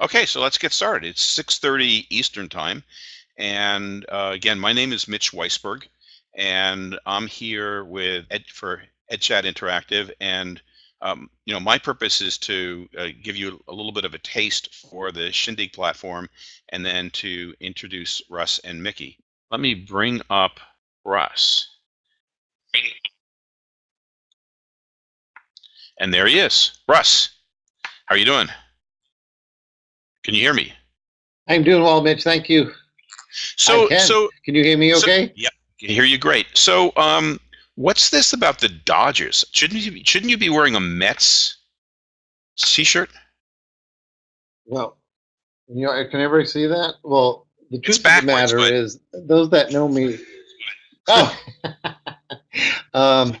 Okay, so let's get started. It's 6.30 Eastern Time. And uh, again, my name is Mitch Weisburgh, and I'm here with Ed for EdChat Interactive. And um, you know, my purpose is to uh, give you a little bit of a taste for the Shindig platform, and then to introduce Russ and Mickey. Let me bring up Russ. And there he is. Russ, how are you doing? Can you hear me? I'm doing well, Mitch. Thank you. So, can. so can you hear me? Okay. So, yeah, can hear you great. So, um, what's this about the Dodgers? Shouldn't you shouldn't you be wearing a Mets t-shirt? Well, you know, can everybody see that? Well, the truth of the matter but... is, those that know me. Oh. um,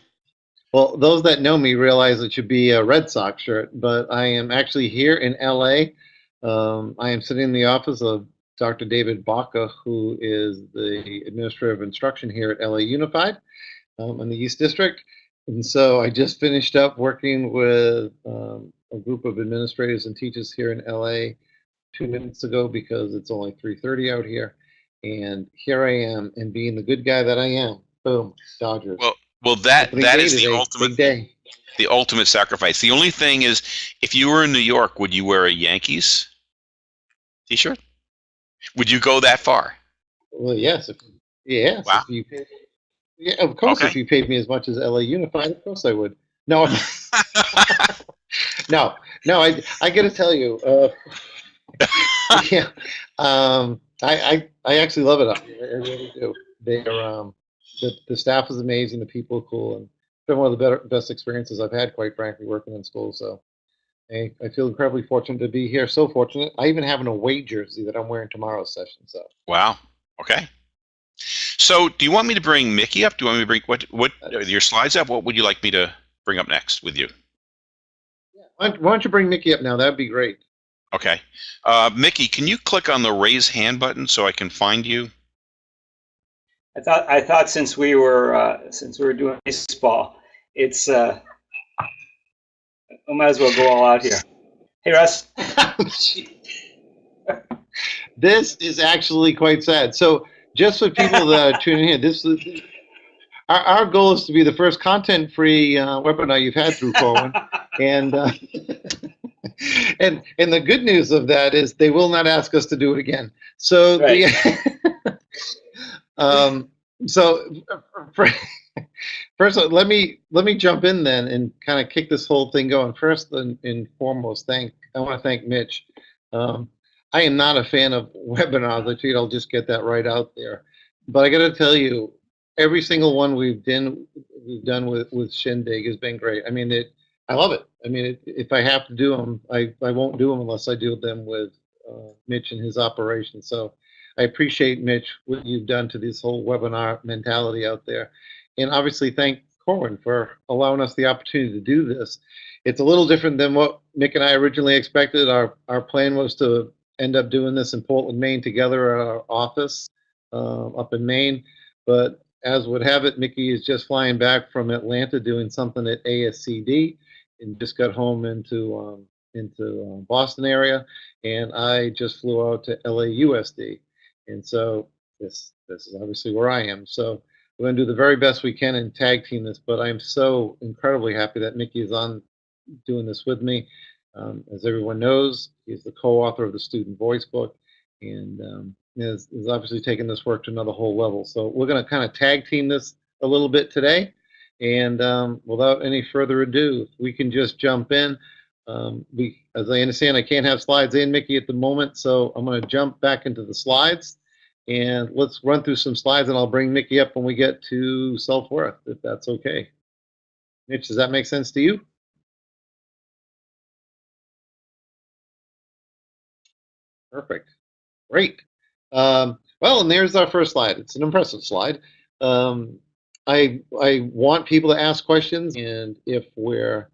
well, those that know me realize it should be a Red Sox shirt, but I am actually here in LA um, I am sitting in the office of Dr. David Baca, who is the Administrator of Instruction here at LA Unified um, in the East District. And so I just finished up working with um, a group of administrators and teachers here in LA two minutes ago because it's only 3.30 out here. And here I am, and being the good guy that I am, boom, Dodgers. Well, well, that that is the ultimate day. The ultimate sacrifice. The only thing is, if you were in New York, would you wear a Yankees T-shirt? Would you go that far? Well, yes. If, yes. Wow. If you paid, yeah, of course. Okay. If you paid me as much as LA Unified, of course I would. No. no. No. I I got to tell you. Uh, yeah. Um. I, I I actually love it up here. I really do. They're um. The the staff is amazing. The people are cool, and it's been one of the better best experiences I've had, quite frankly, working in school. So I, I feel incredibly fortunate to be here. So fortunate. I even have an away jersey that I'm wearing tomorrow's session. So. Wow. Okay. So, do you want me to bring Mickey up? Do you want me to bring what what your slides up? What would you like me to bring up next with you? Yeah. Why, don't, why don't you bring Mickey up now? That'd be great. Okay. Uh, Mickey, can you click on the raise hand button so I can find you? I thought I thought since we were uh, since we were doing baseball, it's uh, I might as well go all out here. Hey, Russ. this is actually quite sad. So, just for people that are tuning in, this is our, our goal is to be the first content-free uh, webinar you've had through Corwin, and uh, and and the good news of that is they will not ask us to do it again. So right. the um, so for, First, let me let me jump in then and kind of kick this whole thing going. First and, and foremost, thank I want to thank Mitch. Um, I am not a fan of webinars. I figured I'll just get that right out there. But I got to tell you, every single one we've done we've done with with Shindig has been great. I mean, it I love it. I mean, it, if I have to do them, I I won't do them unless I do them with uh, Mitch and his operation. So I appreciate Mitch what you've done to this whole webinar mentality out there and obviously thank Corwin for allowing us the opportunity to do this. It's a little different than what Mick and I originally expected. Our, our plan was to end up doing this in Portland, Maine together at our office uh, up in Maine. But as would have it, Mickey is just flying back from Atlanta doing something at ASCD and just got home into um, into uh, Boston area. And I just flew out to LAUSD. And so this this is obviously where I am. So we're going to do the very best we can and tag team this, but I'm so incredibly happy that Mickey is on doing this with me. Um, as everyone knows, he's the co-author of the Student Voice book and um, is, is obviously taking this work to another whole level. So we're going to kind of tag team this a little bit today. And um, without any further ado, we can just jump in. Um, we, as I understand, I can't have slides in, Mickey, at the moment, so I'm going to jump back into the slides. And let's run through some slides and I'll bring Mickey up when we get to self-worth, if that's okay. Mitch, does that make sense to you? Perfect. Great. Um, well, and there's our first slide. It's an impressive slide. Um, I, I want people to ask questions, and if we're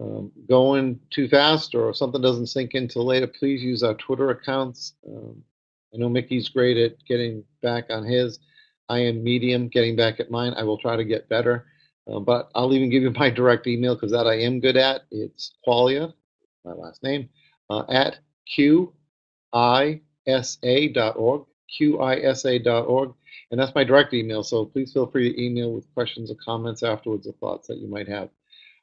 um, going too fast or something doesn't sink into later, please use our Twitter accounts. Um, I know Mickey's great at getting back on his. I am medium getting back at mine. I will try to get better. Uh, but I'll even give you my direct email because that I am good at. It's Quaglia, my last name, uh, at qisa.org, qisa.org, and that's my direct email. So please feel free to email with questions or comments afterwards or thoughts that you might have.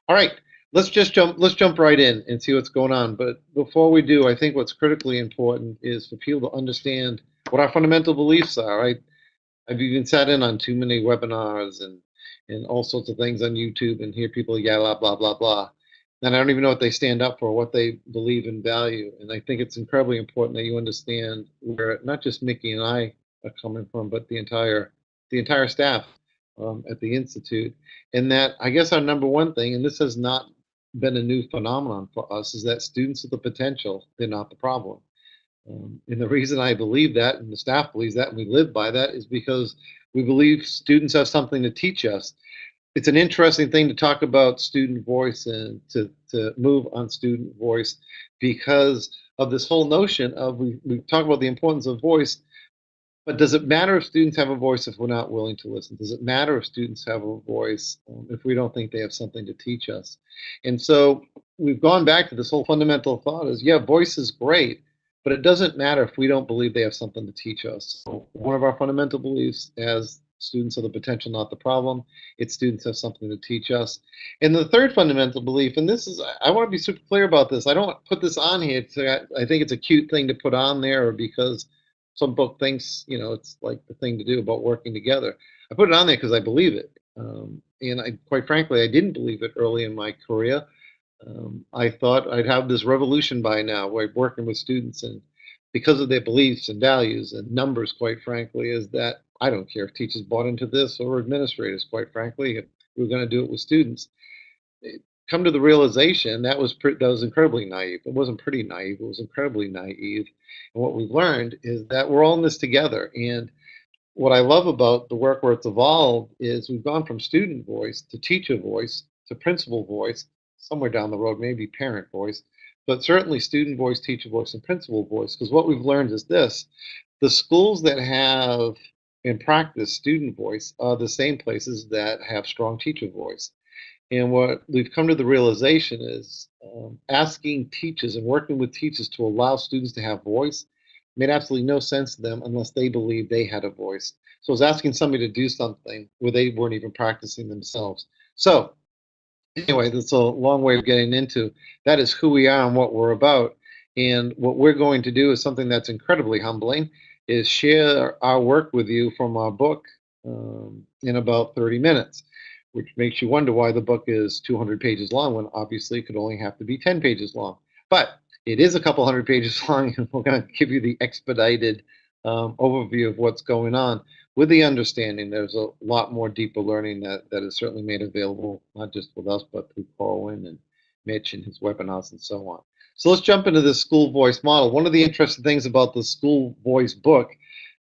All right, let's just jump. Let's jump right in and see what's going on. But before we do, I think what's critically important is for people to understand what our fundamental beliefs are. Right? I've even sat in on too many webinars and and all sorts of things on YouTube and hear people yell blah blah blah blah and I don't even know what they stand up for, what they believe and value. And I think it's incredibly important that you understand where not just Mickey and I are coming from, but the entire the entire staff um, at the institute. And that I guess our number one thing, and this has not been a new phenomenon for us, is that students with the potential, they're not the problem. Um, and the reason I believe that, and the staff believes that, and we live by that, is because we believe students have something to teach us it's an interesting thing to talk about student voice and to, to move on student voice because of this whole notion of we, we talk about the importance of voice, but does it matter if students have a voice if we're not willing to listen? Does it matter if students have a voice um, if we don't think they have something to teach us? And so we've gone back to this whole fundamental thought is, yeah, voice is great, but it doesn't matter if we don't believe they have something to teach us. So one of our fundamental beliefs as Students are the potential, not the problem. Its students have something to teach us. And the third fundamental belief, and this is, I want to be super clear about this. I don't put this on here. To, I think it's a cute thing to put on there because some book thinks, you know, it's like the thing to do about working together. I put it on there because I believe it. Um, and I, quite frankly, I didn't believe it early in my career. Um, I thought I'd have this revolution by now, where working with students and because of their beliefs and values and numbers, quite frankly, is that I don't care if teachers bought into this or administrators, quite frankly, if we are going to do it with students. Come to the realization that was that was incredibly naive. It wasn't pretty naive. It was incredibly naive. And what we've learned is that we're all in this together. And what I love about the work where it's evolved is we've gone from student voice to teacher voice to principal voice, somewhere down the road, maybe parent voice, but certainly student voice, teacher voice, and principal voice. Because what we've learned is this the schools that have in practice student voice are the same places that have strong teacher voice. And what we've come to the realization is um, asking teachers and working with teachers to allow students to have voice made absolutely no sense to them unless they believed they had a voice. So it was asking somebody to do something where they weren't even practicing themselves. So anyway, that's a long way of getting into that is who we are and what we're about. And what we're going to do is something that's incredibly humbling is share our work with you from our book um, in about 30 minutes, which makes you wonder why the book is 200 pages long when obviously it could only have to be 10 pages long. But it is a couple hundred pages long, and we're going to give you the expedited um, overview of what's going on with the understanding there's a lot more deeper learning that, that is certainly made available, not just with us, but through Corwin and Mitch and his webinars and so on. So let's jump into the school voice model. One of the interesting things about the school voice book,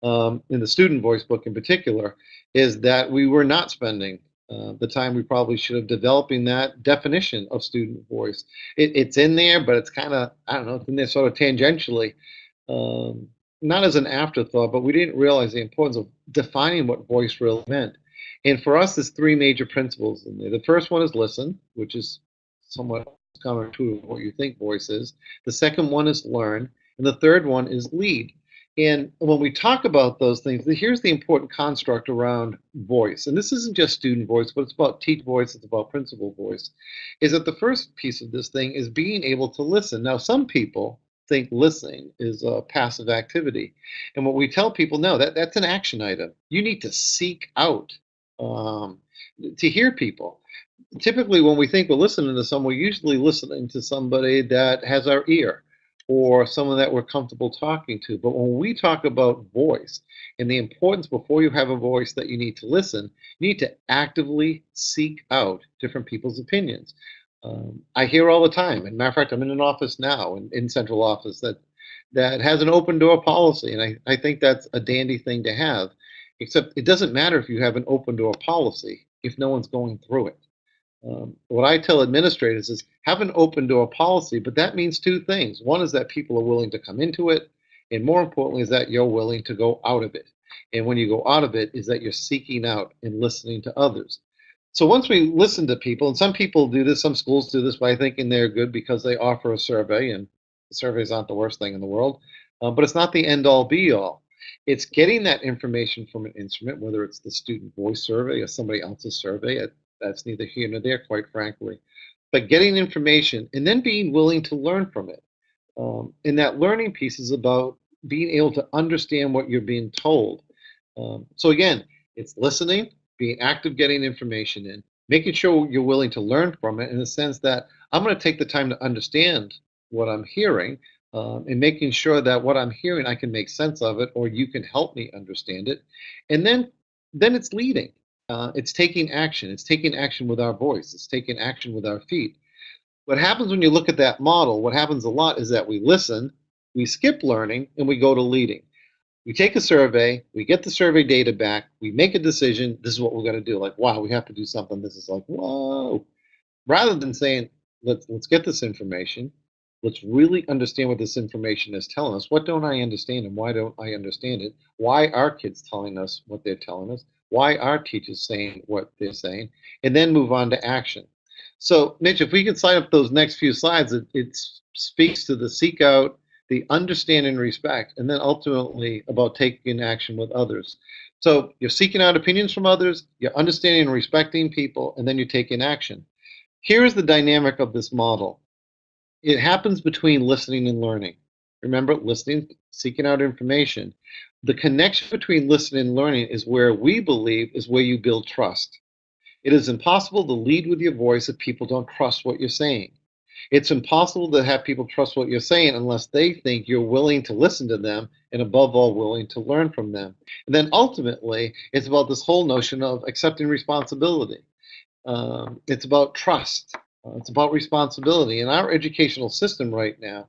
um, in the student voice book in particular, is that we were not spending uh, the time we probably should have developing that definition of student voice. It, it's in there, but it's kind of, I don't know, it's in there sort of tangentially, um, not as an afterthought, but we didn't realize the importance of defining what voice really meant. And for us, there's three major principles in there. The first one is listen, which is somewhat counterintuitive what you think voice is. The second one is learn. And the third one is lead. And when we talk about those things, here's the important construct around voice. And this isn't just student voice, but it's about teach voice, it's about principal voice. Is that the first piece of this thing is being able to listen. Now, some people think listening is a passive activity. And what we tell people, no, that, that's an action item. You need to seek out um, to hear people typically when we think we're listening to someone, we're usually listening to somebody that has our ear or someone that we're comfortable talking to. But when we talk about voice and the importance before you have a voice that you need to listen, you need to actively seek out different people's opinions. Um, I hear all the time, and matter of fact, I'm in an office now, in, in central office, that that has an open door policy, and I, I think that's a dandy thing to have. Except it doesn't matter if you have an open door policy if no one's going through it. Um, what I tell administrators is have an open door policy, but that means two things. One is that people are willing to come into it, and more importantly, is that you're willing to go out of it. And when you go out of it, is that you're seeking out and listening to others. So once we listen to people, and some people do this, some schools do this by thinking they're good because they offer a survey, and surveys aren't the worst thing in the world. uh, but it's not the end all be all. It's getting that information from an instrument, whether it's the student voice survey or somebody else's survey. That's neither here nor there, quite frankly. But getting information and then being willing to learn from it. Um, and that learning piece is about being able to understand what you're being told. Um, so again, it's listening, being active, getting information in, making sure you're willing to learn from it in the sense that I'm going to take the time to understand what I'm hearing um, and making sure that what I'm hearing, I can make sense of it or you can help me understand it. And then, then it's leading. Uh, it's taking action. It's taking action with our voice. It's taking action with our feet. What happens when you look at that model, what happens a lot is that we listen, we skip learning, and we go to leading. We take a survey, we get the survey data back, we make a decision, this is what we're going to do. Like, wow, we have to do something. This is like, whoa. Rather than saying, let's, let's get this information, let's really understand what this information is telling us. What don't I understand and why don't I understand it? Why are kids telling us what they're telling us? Why are teachers saying what they're saying? And then move on to action. So, Mitch, if we can slide up those next few slides, it, it speaks to the seek out, the understand and respect, and then ultimately about taking action with others. So you're seeking out opinions from others, you're understanding and respecting people, and then you're taking action. Here's the dynamic of this model. It happens between listening and learning. Remember, listening, seeking out information. The connection between listening and learning is where we believe is where you build trust. It is impossible to lead with your voice if people don't trust what you're saying. It's impossible to have people trust what you're saying unless they think you're willing to listen to them and, above all, willing to learn from them. And then ultimately, it's about this whole notion of accepting responsibility. Um, it's about trust. Uh, it's about responsibility. And our educational system right now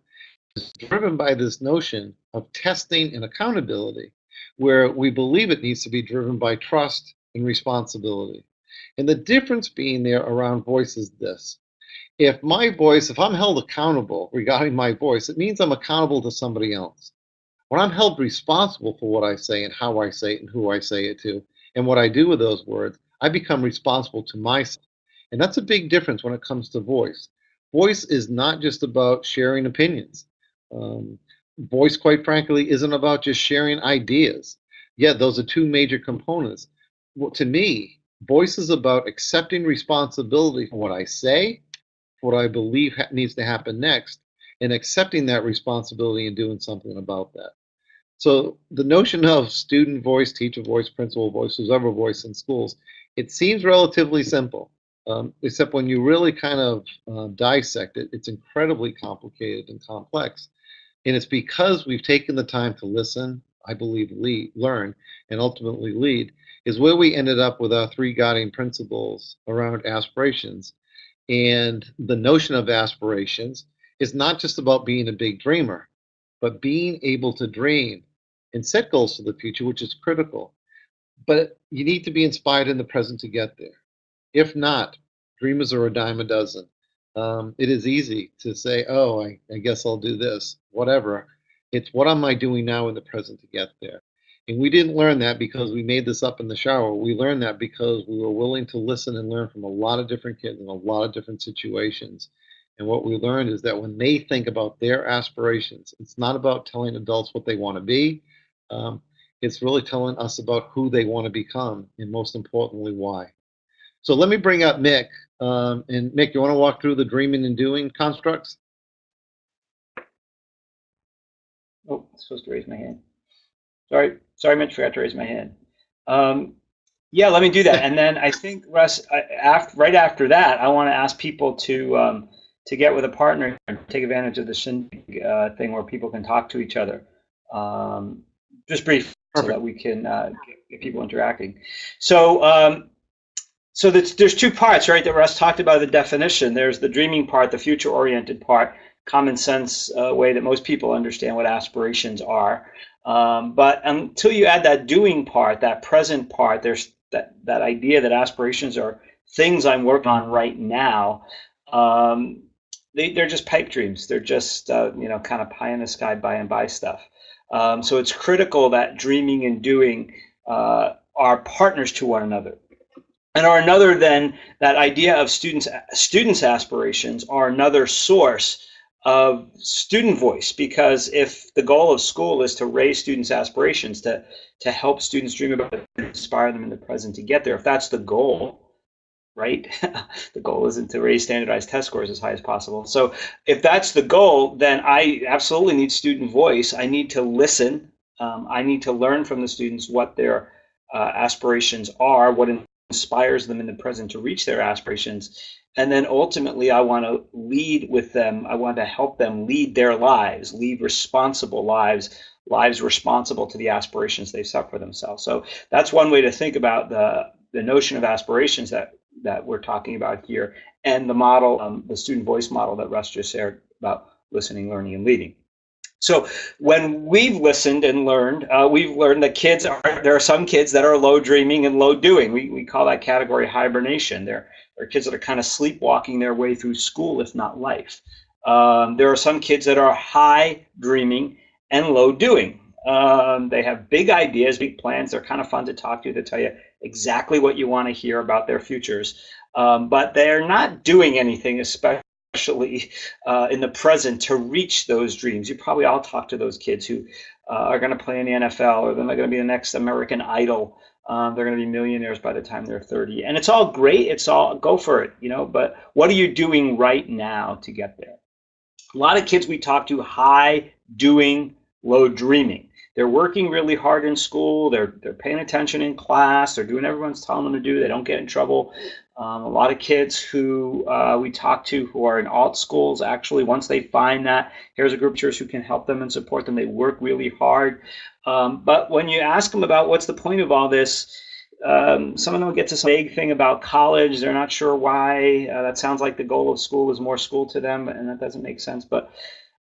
is driven by this notion of testing and accountability, where we believe it needs to be driven by trust and responsibility. And the difference being there around voice is this. If my voice, if I'm held accountable regarding my voice, it means I'm accountable to somebody else. When I'm held responsible for what I say and how I say it and who I say it to and what I do with those words, I become responsible to myself. And that's a big difference when it comes to voice. Voice is not just about sharing opinions. Um, voice, quite frankly, isn't about just sharing ideas. Yeah, those are two major components. Well, to me, Voice is about accepting responsibility for what I say, for what I believe needs to happen next, and accepting that responsibility and doing something about that. So the notion of student voice, teacher voice, principal voice, whoever voice in schools, it seems relatively simple, um, except when you really kind of uh, dissect it, it's incredibly complicated and complex. And it's because we've taken the time to listen, I believe, lead, learn, and ultimately lead, is where we ended up with our three guiding principles around aspirations. And the notion of aspirations is not just about being a big dreamer, but being able to dream and set goals for the future, which is critical. But you need to be inspired in the present to get there. If not, dreamers are a dime a dozen. Um, it is easy to say, oh, I, I guess I'll do this, whatever. It's what am I doing now in the present to get there? And we didn't learn that because we made this up in the shower. We learned that because we were willing to listen and learn from a lot of different kids in a lot of different situations. And what we learned is that when they think about their aspirations, it's not about telling adults what they want to be. Um, it's really telling us about who they want to become, and most importantly, why. So let me bring up Mick. Um, and Mick, you want to walk through the dreaming and doing constructs? Oh, I'm supposed to raise my hand. Sorry, sorry, Mitch, forgot to raise my hand. Um, yeah, let me do that. And then I think Russ, I, after, right after that, I want to ask people to um, to get with a partner and take advantage of the Shindig uh, thing where people can talk to each other. Um, just brief, Perfect. so that we can uh, get, get, people interacting. So. Um, so there's, there's two parts, right, that Russ talked about the definition. There's the dreaming part, the future-oriented part, common sense uh, way that most people understand what aspirations are. Um, but until you add that doing part, that present part, there's that, that idea that aspirations are things I'm working on right now. Um, they, they're just pipe dreams. They're just, uh, you know, kind of pie in the sky, by and by stuff. Um, so it's critical that dreaming and doing uh, are partners to one another. And are another then that idea of students students aspirations are another source of student voice because if the goal of school is to raise students' aspirations, to, to help students dream about it, inspire them in the present to get there, if that's the goal, right? the goal isn't to raise standardized test scores as high as possible. So if that's the goal, then I absolutely need student voice. I need to listen. Um, I need to learn from the students what their uh, aspirations are, what inspires them in the present to reach their aspirations. And then ultimately, I want to lead with them. I want to help them lead their lives, lead responsible lives, lives responsible to the aspirations they've set for themselves. So that's one way to think about the, the notion of aspirations that, that we're talking about here and the model, um, the student voice model that Russ just shared about listening, learning, and leading. So when we've listened and learned, uh, we've learned that kids are there are some kids that are low dreaming and low doing. We, we call that category hibernation. There are kids that are kind of sleepwalking their way through school, if not life. Um, there are some kids that are high dreaming and low doing. Um, they have big ideas, big plans. They're kind of fun to talk to. They tell you exactly what you want to hear about their futures, um, but they're not doing anything, especially especially uh, in the present, to reach those dreams. You probably all talk to those kids who uh, are going to play in the NFL or they're going to be the next American Idol. Um, they're going to be millionaires by the time they're 30. And it's all great. It's all go for it, you know, but what are you doing right now to get there? A lot of kids we talk to high doing, low dreaming. They're working really hard in school. They're they're paying attention in class. They're doing everyone's telling them to do. They don't get in trouble. Um, a lot of kids who uh, we talk to who are in alt schools, actually, once they find that, here's a group of teachers who can help them and support them, they work really hard. Um, but when you ask them about what's the point of all this, um, some of them get to some vague thing about college. They're not sure why. Uh, that sounds like the goal of school is more school to them, and that doesn't make sense. But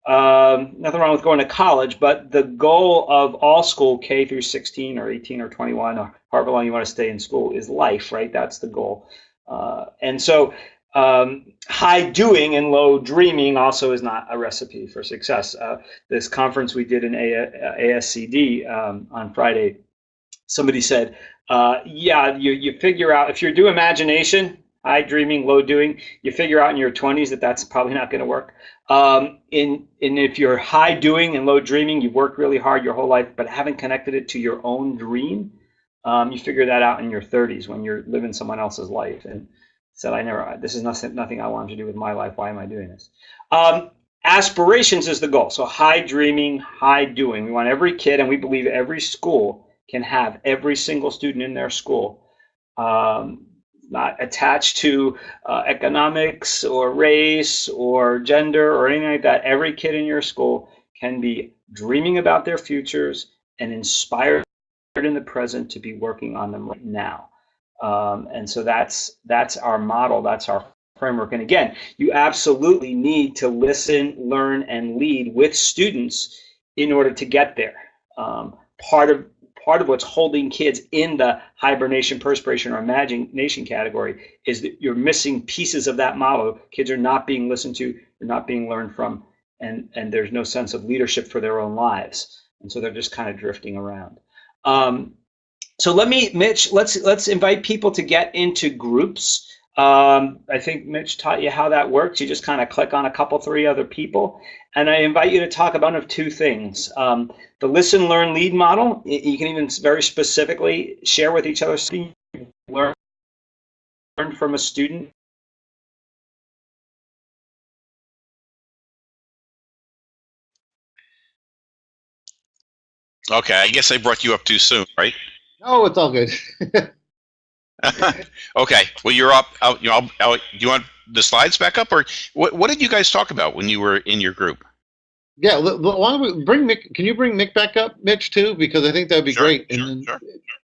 um, nothing wrong with going to college, but the goal of all school, K through 16 or 18 or 21, or however long you want to stay in school, is life, right? That's the goal. Uh, and so um, high doing and low dreaming also is not a recipe for success. Uh, this conference we did in a- ASCD um, on Friday, somebody said, uh, yeah, you, you figure out if you do imagination, high dreaming, low doing, you figure out in your 20s that that's probably not going to work. Um, in, in if you're high doing and low dreaming, you've worked really hard your whole life, but haven't connected it to your own dream, um, you figure that out in your 30s when you're living someone else's life and said, I never, this is nothing, nothing I wanted to do with my life. Why am I doing this? Um, aspirations is the goal. So high dreaming, high doing. We want every kid, and we believe every school can have every single student in their school um, not attached to uh, economics or race or gender or anything like that. Every kid in your school can be dreaming about their futures and inspired in the present to be working on them right now. Um, and so that's that's our model, that's our framework. And again, you absolutely need to listen, learn, and lead with students in order to get there. Um, part of part of what's holding kids in the hibernation, perspiration, or imagination category is that you're missing pieces of that model. Kids are not being listened to, they're not being learned from, and and there's no sense of leadership for their own lives, and so they're just kind of drifting around. Um, so let me, Mitch, let's let's invite people to get into groups. Um, I think Mitch taught you how that works. You just kind of click on a couple, three other people, and I invite you to talk about of two things. Um, the listen, learn, lead model. You can even very specifically share with each other learn learn from a student Okay, I guess I brought you up too soon, right? No, it's all good. okay, well you're up. Out, you know, out, do you want the slides back up, or what? What did you guys talk about when you were in your group? yeah, l- l- why don't we bring Mick? Can you bring Mick back up, Mitch, too? Because I think that'd be Sure, great. sure, and then, sure.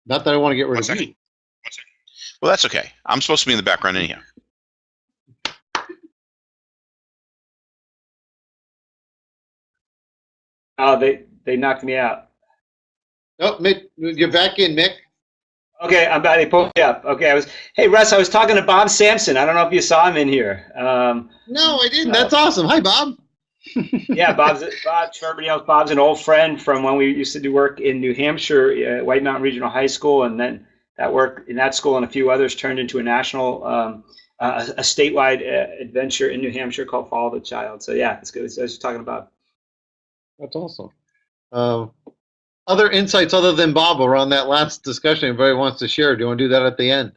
not that I want to get rid One of second. you. Well, that's okay. I'm supposed to be in the background anyhow. Oh, they they knocked me out. Oh, Mick, you're back in, Mick. Okay, I'm about to pulled me up. Okay, I was. Hey, Russ, I was talking to Bob Sampson. I don't know if you saw him in here. Um, No, I didn't. That's awesome. Hi, Bob. yeah, Bob's Bob. For everybody else, Bob's an old friend from when we used to do work in New Hampshire, uh, White Mountain Regional High School, and then that work in that school and a few others turned into a national um, uh, a statewide uh, adventure in New Hampshire called Follow the Child. So yeah, it's good. I was just talking about. That's awesome. Um, other insights other than Bob around that last discussion anybody wants to share? Do you want to do that at the end?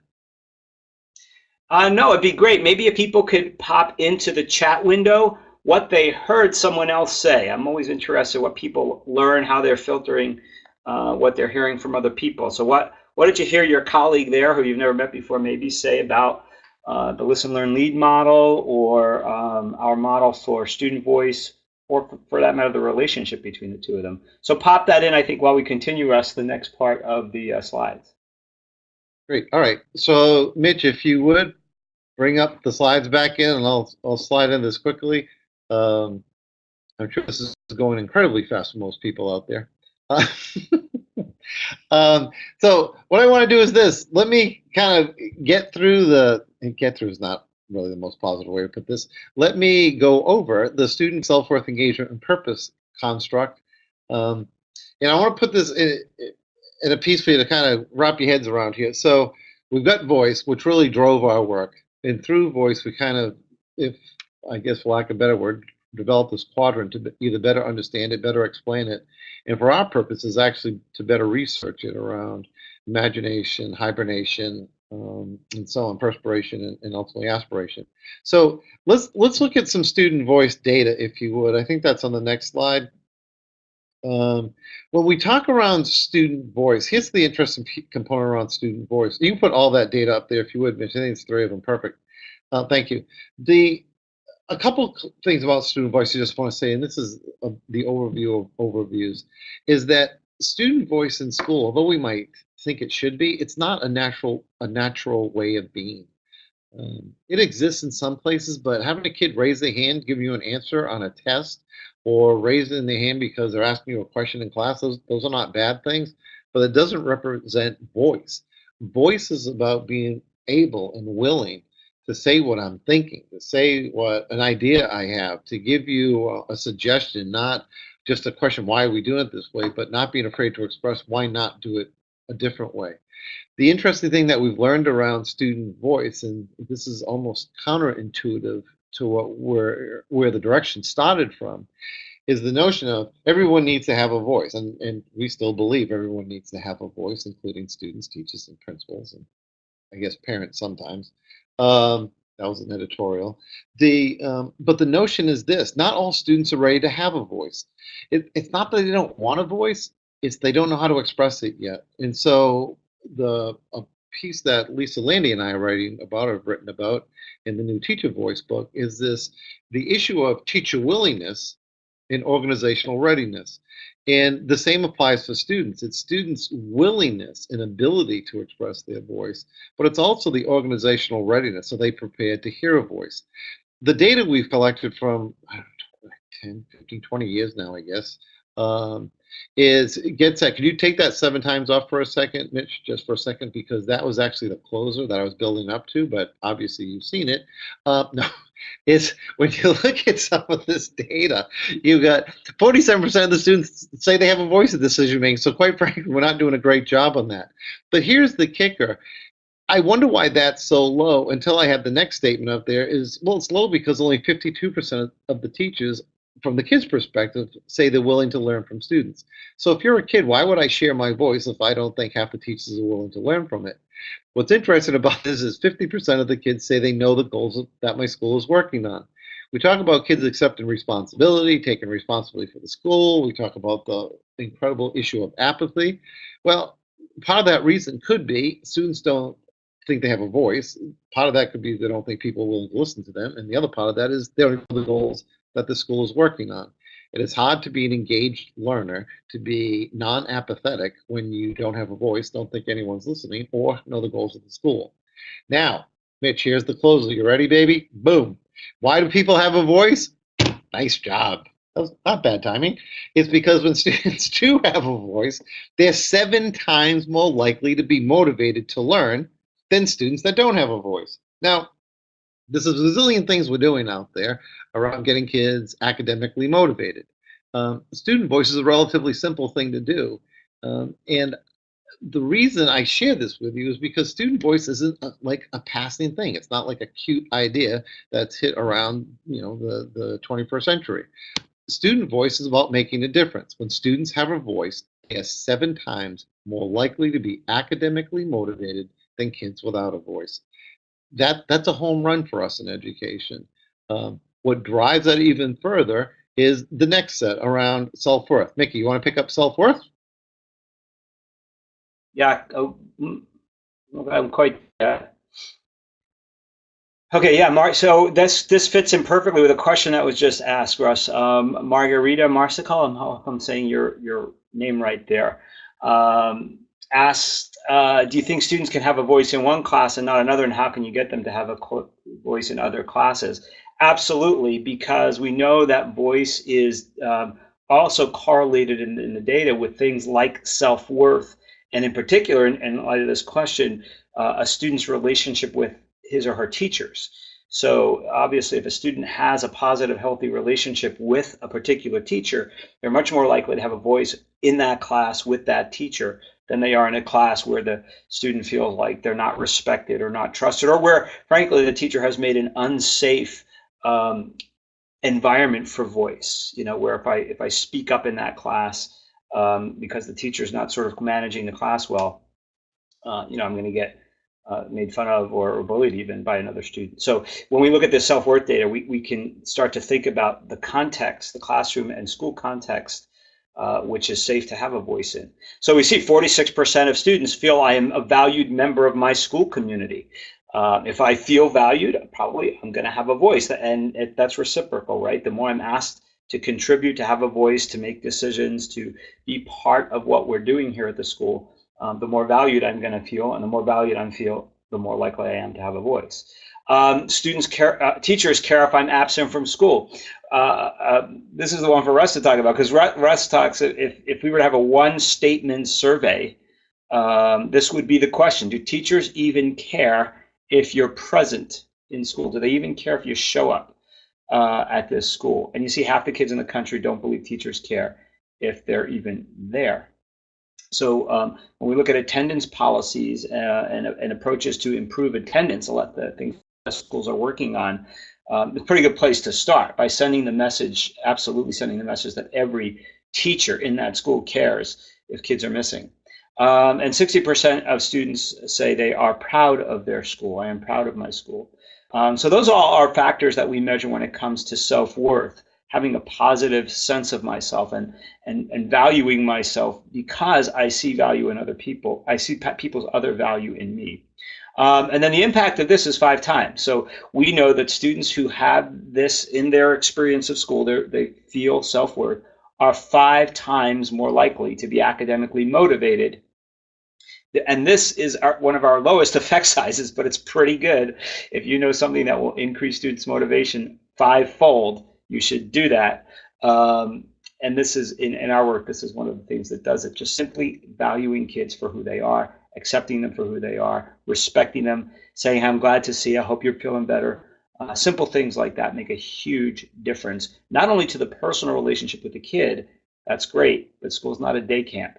Uh, no, it'd be great. Maybe if people could pop into the chat window what they heard someone else say. I'm always interested in what people learn, how they're filtering uh, what they're hearing from other people. So what what did you hear your colleague there, who you've never met before, maybe say about uh, the Listen, Learn, Lead model or um, our model for student voice, or for, that matter, the relationship between the two of them. So pop that in, I think, while we continue us the next part of the uh, slides. Great. All right. So, Mitch, if you would bring up the slides back in, and I'll I'll slide in this quickly. Um, I'm sure this is going incredibly fast for most people out there. Um, so what I want to do is this. Let me kind of get through the, get through is not really the most positive way to put this. Let me go over the student self-worth engagement and purpose construct. Um, and I want to put this in, in a piece for you to kind of wrap your heads around here. So we've got voice, which really drove our work. And through voice, we kind of, if I guess for lack of a better word, develop this quadrant to either better understand it, better explain it, and for our purposes, actually to better research it around imagination, hibernation, um, and so on, perspiration, and, and, ultimately aspiration. So let's let's look at some student voice data, if you would. I think that's on the next slide. Um, when we talk around student voice, here's the interesting component around student voice. You can put all that data up there if you would, Mitch. I think it's three of them. Perfect. Uh, thank you. The a couple things about student voice I just want to say, and this is a, the overview of overviews, is that student voice in school, although we might think it should be, it's not a natural a natural way of being. Um, it exists in some places, but having a kid raise their hand, give you an answer on a test, or raising the hand because they're asking you a question in class, those, those are not bad things, but it doesn't represent voice. Voice is about being able and willing to say what I'm thinking, to say what an idea I have, to give you a, a suggestion, not just a question, why are we doing it this way, but not being afraid to express why not do it a different way. The interesting thing that we've learned around student voice, and this is almost counterintuitive to what where where the direction started from, is the notion of everyone needs to have a voice, and and we still believe everyone needs to have a voice, including students, teachers, and principals, and I guess parents sometimes. Um, that was an editorial. The um, but the notion is this: not all students are ready to have a voice. It, it's not that they don't want a voice; it's they don't know how to express it yet. And so the a piece that Lisa Lande and I are writing about, or have written about in the new Teacher Voice book, is this: the issue of teacher willingness and organizational readiness. And the same applies for students. It's students' willingness and ability to express their voice, but it's also the organizational readiness. Are they prepared to hear a voice? The data we've collected from know, 10, 15, 20 years now, I guess, um, is get set. Can you take that seven times off for a second, Mitch, just for a second, because that was actually the closer that I was building up to, but obviously you've seen it. Uh, no, is when you look at some of this data, you got 47% of the students say they have a voice in decision making. So quite frankly, we're not doing a great job on that. But here's the kicker. I wonder why that's so low until I had the next statement up there is, well, it's low because only 52% of the teachers from the kids' perspective, say they're willing to learn from students. So if you're a kid, why would I share my voice if I don't think half the teachers are willing to learn from it? What's interesting about this is 50% of the kids say they know the goals that my school is working on. We talk about kids accepting responsibility, taking responsibility for the school. We talk about the incredible issue of apathy. Well, part of that reason could be students don't think they have a voice. Part of that could be they don't think people will listen to them. And the other part of that is they don't know the goals that the school is working on. It is hard to be an engaged learner, to be non apathetic when you don't have a voice, don't think anyone's listening, or know the goals of the school. Now, Mitch, here's the closer. You ready, baby? Boom. Why do people have a voice? Nice job. That was not bad timing. It's because when students do have a voice, they're seven times more likely to be motivated to learn than students that don't have a voice. Now, this is a zillion things we're doing out there around getting kids academically motivated. Um, student voice is a relatively simple thing to do. Um, and the reason I share this with you is because student voice isn't a, like a passing thing. It's not like a cute idea that's hit around, you know, the, the 21st century. Student voice is about making a difference. When students have a voice, they are seven times more likely to be academically motivated than kids without a voice. That that's a home run for us in education. Um, what drives that even further is the next set around self-worth. Mickey, you want to pick up self-worth? Yeah, oh, mm, I'm quite. Uh, okay, yeah, Mark. So this this fits in perfectly with a question that was just asked, Russ. Um, Margarita Marsical, I'm, I'm saying your your name right there. Um, asked, uh, do you think students can have a voice in one class and not another, and how can you get them to have a voice in other classes? Absolutely, because we know that voice is um, also correlated in, in, the data with things like self-worth, and in particular, in, in light of this question, uh, a student's relationship with his or her teachers. So obviously, if a student has a positive, healthy relationship with a particular teacher, they're much more likely to have a voice in that class with that teacher than they are in a class where the student feels like they're not respected or not trusted, or where, frankly, the teacher has made an unsafe um, environment for voice. You know, where if I if I speak up in that class um, because the teacher is not sort of managing the class well, uh, you know, I'm going to get uh, made fun of or, or, bullied even by another student. So when we look at this self-worth data, we, we can start to think about the context, the classroom and school context, uh, which is safe to have a voice in. So we see 46% of students feel I am a valued member of my school community. Uh, if I feel valued, probably I'm going to have a voice, and it, that's reciprocal, right? The more I'm asked to contribute, to have a voice, to make decisions, to be part of what we're doing here at the school, um, the more valued I'm going to feel, and the more valued I feel, the more likely I am to have a voice. Um, students care, uh, teachers care if I'm absent from school. Uh, uh, this is the one for Russ to talk about because Russ talks if if we were to have a one statement survey, um, this would be the question: Do teachers even care if you're present in school? Do they even care if you show up uh, at this school? And you see half the kids in the country don't believe teachers care if they're even there. So um, when we look at attendance policies uh, and, and, approaches to improve attendance, a lot of the things schools are working on, um, it's a pretty good place to start by sending the message, absolutely sending the message that every teacher in that school cares if kids are missing. Um, and 60% of students say they are proud of their school. I am proud of my school. Um, so those all are factors that we measure when it comes to self-worth, having a positive sense of myself and, and, and valuing myself because I see value in other people. I see people's other value in me. Um, and then the impact of this is five times. So we know that students who have this in their experience of school, they feel self-worth, are five times more likely to be academically motivated and this is our, one of our lowest effect sizes, but it's pretty good. If you know something that will increase students' motivation fivefold, you should do that. Um, and this is in, in our work, this is one of the things that does it. Just simply valuing kids for who they are, accepting them for who they are, respecting them, saying, I'm glad to see you, I hope you're feeling better. Uh, simple things like that make a huge difference, not only to the personal relationship with the kid, that's great, but school's not a day camp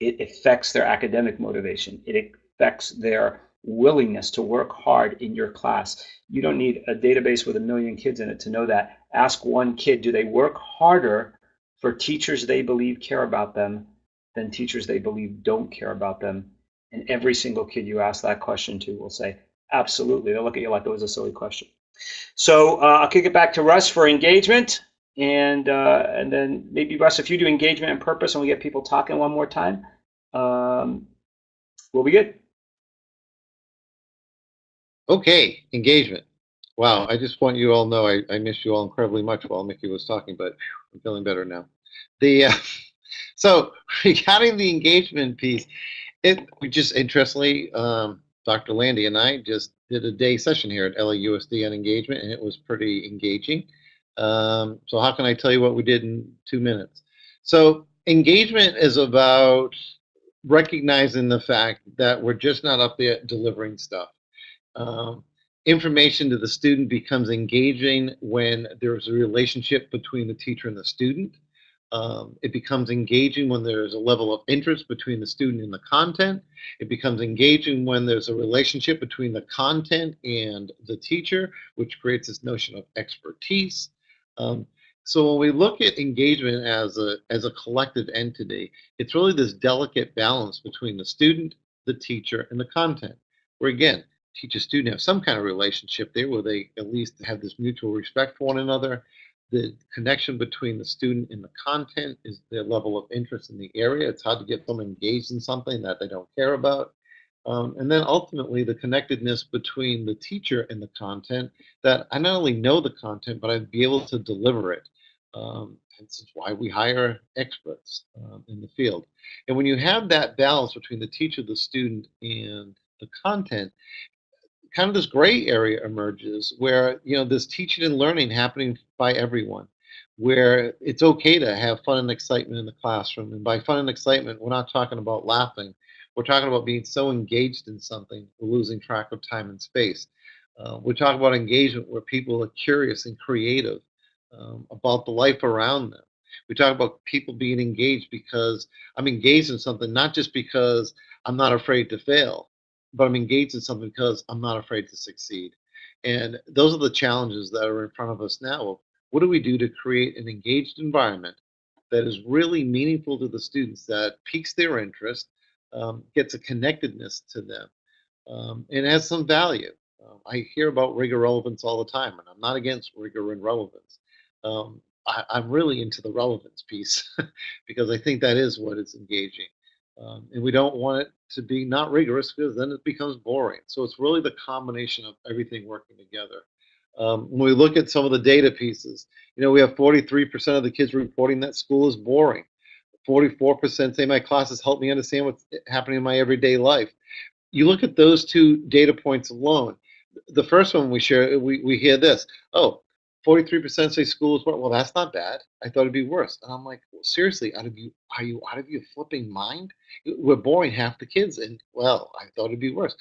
it affects their academic motivation. It affects their willingness to work hard in your class. You don't need a database with a million kids in it to know that. Ask one kid, do they work harder for teachers they believe care about them than teachers they believe don't care about them? And every single kid you ask that question to will say, absolutely. They'll look at you like it was a silly question. So uh, I'll kick it back to Russ for engagement and uh, and then maybe Russ, if you do engagement and purpose, and we get people talking one more time, um, we'll be good. Okay, engagement. Wow, I just want you all know I, I missed you all incredibly much while Mickey was talking, but I'm feeling better now. The uh, so regarding the engagement piece, it just interestingly, um, Dr. Lande and I just did a day session here at LAUSD on engagement, and it was pretty engaging. Um, so how can I tell you what we did in two minutes? So engagement is about recognizing the fact that we're just not up there delivering stuff. Um, information to the student becomes engaging when there's a relationship between the teacher and the student. Um, it becomes engaging when there's a level of interest between the student and the content. It becomes engaging when there's a relationship between the content and the teacher, which creates this notion of expertise. Um, so when we look at engagement as a as a collective entity, it's really this delicate balance between the student, the teacher, and the content. Where again, teacher student have some kind of relationship there where they at least have this mutual respect for one another the connection between the student and the content is their level of interest in the area. It's hard to get them engaged in something that they don't care about. Um, and then ultimately the connectedness between the teacher and the content that I not only know the content, but I'd be able to deliver it. Um, this is why we hire experts um, in the field. And when you have that balance between the teacher, the student, and the content, kind of this gray area emerges where you know this teaching and learning happening by everyone where it's okay to have fun and excitement in the classroom. And by fun and excitement we're not talking about laughing. We're talking about being so engaged in something we're losing track of time and space. Uh, we're talking about engagement where people are curious and creative um, about the life around them. We talk about people being engaged because i'm engaged in something not just because i'm not afraid to fail but I'm engaged in something because I'm not afraid to succeed. And those are the challenges that are in front of us now. What do we do to create an engaged environment that is really meaningful to the students, that piques their interest, um, gets a connectedness to them, um, and has some value? Um, I hear about rigor relevance all the time, and I'm not against rigor and relevance. Um, I, I'm really into the relevance piece because I think that is what is engaging. Um, and we don't want it to be not rigorous because then it becomes boring. So it's really the combination of everything working together. Um, when we look at some of the data pieces, you know, we have 43% of the kids reporting that school is boring. 44% say my classes help me understand what's happening in my everyday life. You look at those two data points alone. The first one we share, we, we hear this, oh, 43% say schools were well that's not bad. I thought it'd be worse. And i'm like well, seriously out of you are you out of your flipping mind? We're boring half the kids and well i thought it'd be worse.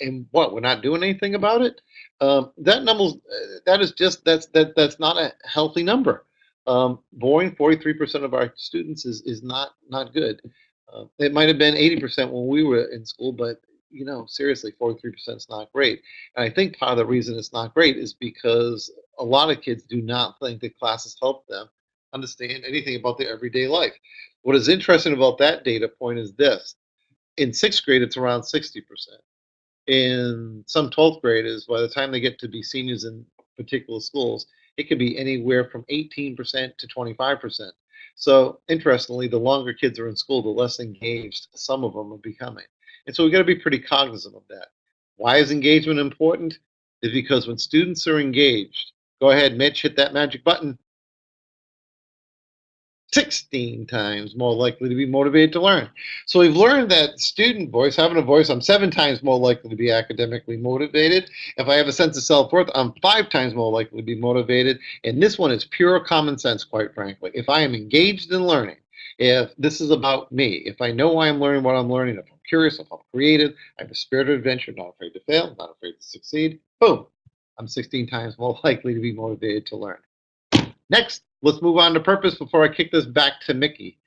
And what we're not doing anything about it? Um, that number uh, that is just that's that that's not a healthy number. Um, boring 43% of our students is is not not good. Uh, it might have been 80% when we were in school but you know, seriously, 43% is not great. And I think part of the reason it's not great is because a lot of kids do not think that classes help them understand anything about their everyday life. What is interesting about that data point is this. In sixth grade, it's around 60%. In some 12th graders, by the time they get to be seniors in particular schools, it could be anywhere from 18% to 25%. So interestingly, the longer kids are in school, the less engaged some of them are becoming. And so we've got to be pretty cognizant of that. Why is engagement important? Is because when students are engaged, go ahead, Mitch, hit that magic button. 16 times more likely to be motivated to learn. So we've learned that student voice, having a voice, I'm seven times more likely to be academically motivated. If I have a sense of self-worth, I'm five times more likely to be motivated. And this one is pure common sense, quite frankly. If I am engaged in learning, if this is about me, if I know why I'm learning what I'm learning, if I'm curious, if I'm creative, I have a spirit of adventure, not afraid to fail, not afraid to succeed, boom, I'm 16 times more likely to be motivated to learn. Next, let's move on to purpose before I kick this back to Mickey.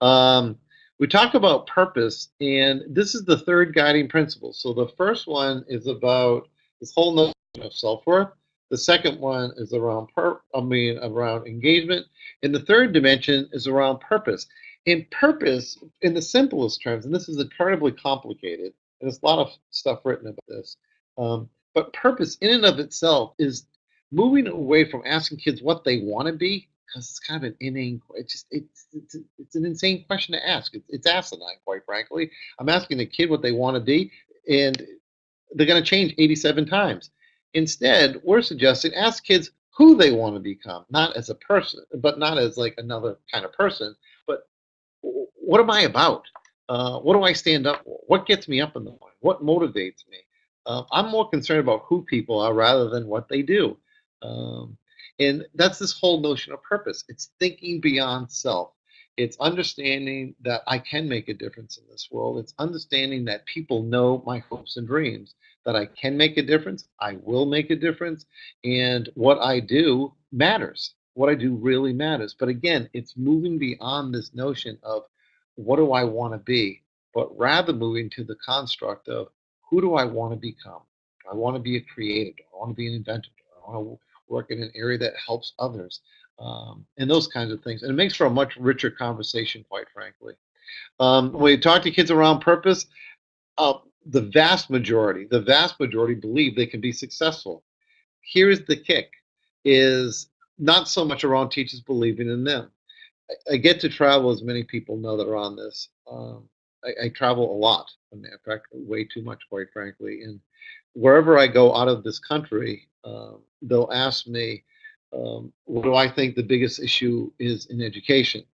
Um, we talk about purpose, and this is the third guiding principle. So the first one is about this whole notion of self-worth. The second one is around per I mean around engagement. And the third dimension is around purpose. In purpose, in the simplest terms, and this is incredibly complicated, and there's a lot of stuff written about this. Um, but purpose in and of itself is moving away from asking kids what they want to be, because it's kind of an inane. It's just it's it's, it's an insane question to ask. It's, it's asinine, quite frankly. I'm asking the kid what they want to be, and they're going to change 87 times. Instead, we're suggesting ask kids who they want to become, not as a person, but not as like another kind of person, but what am I about? Uh, what do I stand up for? What gets me up in the morning? What motivates me? Uh, I'm more concerned about who people are rather than what they do. Um, and that's this whole notion of purpose. It's thinking beyond self. It's understanding that I can make a difference in this world. It's understanding that people know my hopes and dreams that I can make a difference, I will make a difference, and what I do matters. what I do really matters. But again, it's moving beyond this notion of what do I want to be, but rather moving to the construct of who do I want to become? I want to be a creator? Do I want to be an inventor? I want to work in an area that helps others? Um, and those kinds of things. And it makes for a much richer conversation, quite frankly. Um, when you talk to kids around purpose, uh, the vast majority, the vast majority believe they can be successful. Here's the kick: is not so much around teachers believing in them. I, I get to travel, as many people know that are on this. Um, I, I, travel a lot. in fact, way too much, quite frankly. And wherever I go out of this country, um, they'll ask me, um, what do I think the biggest issue is in education?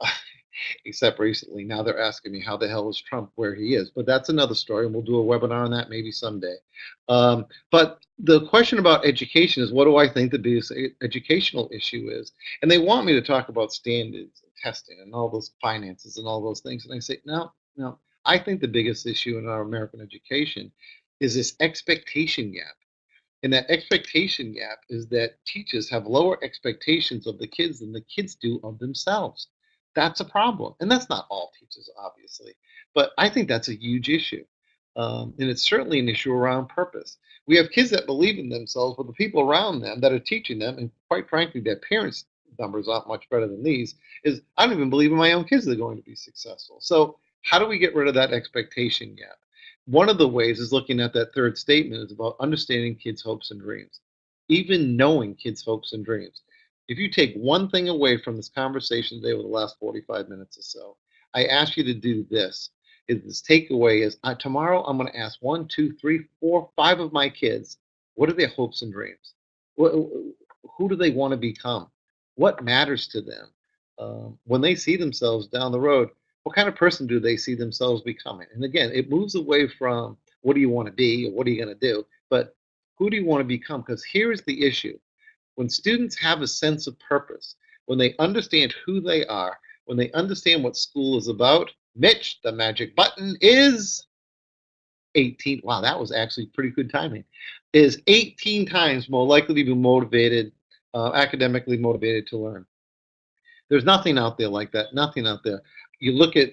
except recently. Now they're asking me how the hell is Trump where he is. But that's another story, and we'll do a webinar on that maybe someday. Um, but the question about education is what do I think the biggest educational issue is? And they want me to talk about standards and testing and all those finances and all those things. And I say, no, no. I think the biggest issue in our American education is this expectation gap. And that expectation gap is that teachers have lower expectations of the kids than the kids do of themselves that's a problem. And that's not all teachers, obviously. But I think that's a huge issue. Um, and it's certainly an issue around purpose. We have kids that believe in themselves, but the people around them that are teaching them, and quite frankly, their parents' numbers aren't much better than these, is I don't even believe in my own kids are going to be successful. So, how do we get rid of that expectation gap? One of the ways is looking at that third statement is about understanding kids' hopes and dreams, even knowing kids' hopes and dreams if you take one thing away from this conversation today over the last 45 minutes or so, I ask you to do this. Is this takeaway is uh, tomorrow I'm going to ask one, two, three, four, five of my kids, what are their hopes and dreams? What, who do they want to become? What matters to them? Um, when they see themselves down the road, what kind of person do they see themselves becoming? And again, it moves away from what do you want to be or what are you going to do, but who do you want to become? Because here's the issue when students have a sense of purpose, when they understand who they are, when they understand what school is about, Mitch, the magic button is 18. Wow, that was actually pretty good timing. Is 18 times more likely to be motivated, uh, academically motivated to learn. There's nothing out there like that. Nothing out there. You look at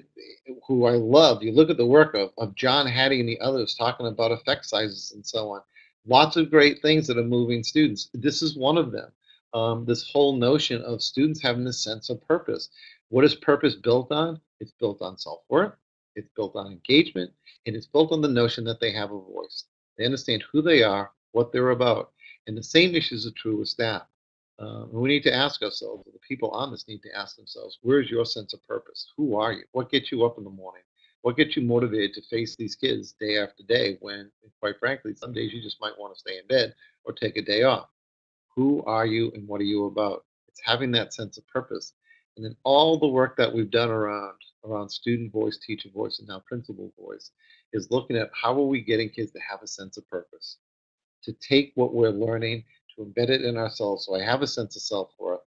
who I love. You look at the work of, of John Hattie and the others talking about effect sizes and so on lots of great things that are moving students. This is one of them. Um, this whole notion of students having a sense of purpose. What is purpose built on? It's built on self worth, it's built on engagement, and it's built on the notion that they have a voice. They understand who they are, what they're about. And the same issues are true with staff. Uh, we need to ask ourselves, the people on this need to ask themselves, where is your sense of purpose? Who are you? What gets you up in the morning? what gets you motivated to face these kids day after day when, quite frankly, some days you just might want to stay in bed or take a day off? Who are you and what are you about? It's having that sense of purpose. And then all the work that we've done around around student voice, teacher voice, and now principal voice is looking at how are we getting kids to have a sense of purpose, to take what we're learning, to embed it in ourselves. So I have a sense of self-worth,